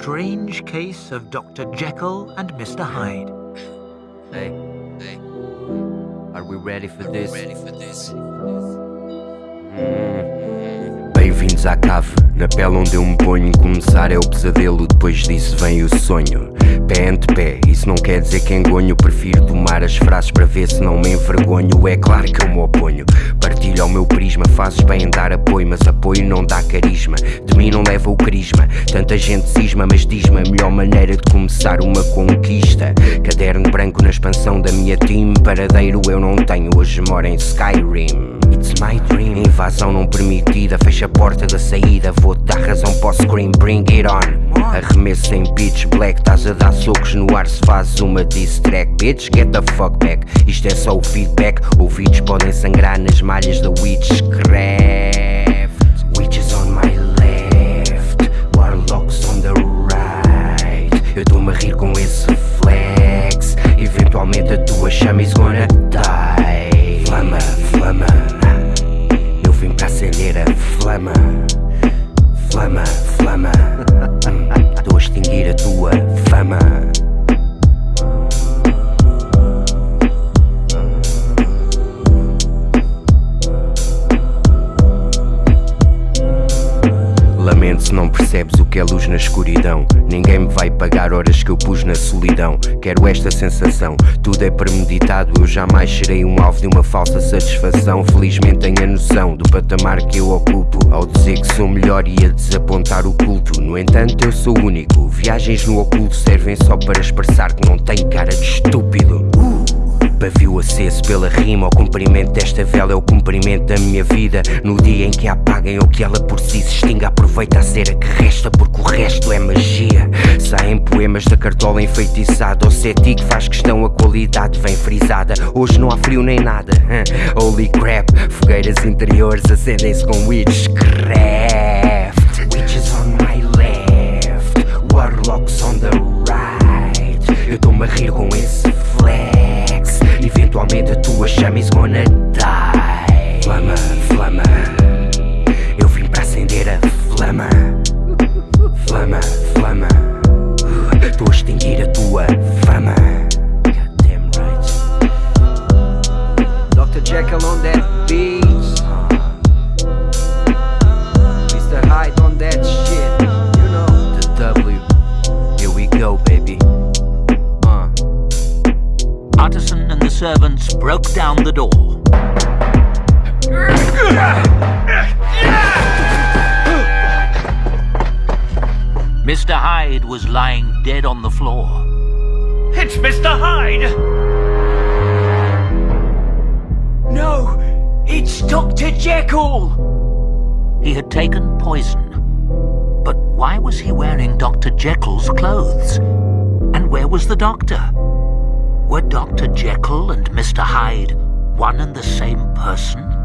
strange case of Dr. Jekyll and Mr. Hyde. Hey, hey, are we ready for this? Ready for this? Hmm. Bem-vindos à cave, na pele onde eu me ponho. Começar é o pesadelo, depois disso vem o sonho. Pé ante pé, isso não quer dizer que engonho. Prefiro tomar as frases para ver se não me envergonho. É claro que eu me oponho. Partilho ao meu prisma, fazes bem em dar apoio, mas apoio não dá carisma. De mim não leva o carisma. Tanta gente cisma, mas diz-me a melhor maneira de começar uma conquista. Caderno branco na expansão da minha team. Paradeiro eu não tenho, hoje moro em Skyrim. It's my dream. Invasão não permitida, fecha a porta da saída. Vou-te dar razão para o scream, bring it on. Arremesso em pitch black, estás a dar socos no ar se fazes uma diss track. Bitch, get the fuck back. Isto é só o feedback. Ouvidos podem sangrar nas malhas da Witchcraft. Witches on my left, warlocks on the right. Eu estou-me a rir com esse flex. Eventualmente a tua chama is gonna die. Flama, flama. Eu vim para acender a. Flama, Se não percebes o que é luz na escuridão. Ninguém me vai pagar horas que eu pus na solidão. Quero esta sensação, tudo é premeditado. Eu jamais serei um alvo de uma falsa satisfação. Felizmente tenho a noção do patamar que eu ocupo. Ao dizer que sou melhor e a desapontar o culto. No entanto, eu sou único. Viagens no oculto servem só para expressar que não tenho cara de estúpido. Pavio aceso pela rima, o comprimento desta vela é o comprimento da minha vida. No dia em que a apaguem ou que ela por si se extinga, aproveita a cera que resta, porque o resto é magia. Saem poemas da cartola enfeitiçada, o cético faz questão, a qualidade vem frisada. Hoje não há frio nem nada. Holy crap, fogueiras interiores acendem-se com witchcraft. Witches Utterson and the servants broke down the door. Mr. Hyde was lying dead on the floor. It's Mr. Hyde! No! It's Dr. Jekyll! He had taken poison. But why was he wearing Dr. Jekyll's clothes? And where was the doctor? Were Dr. Jekyll and Mr. Hyde one and the same person?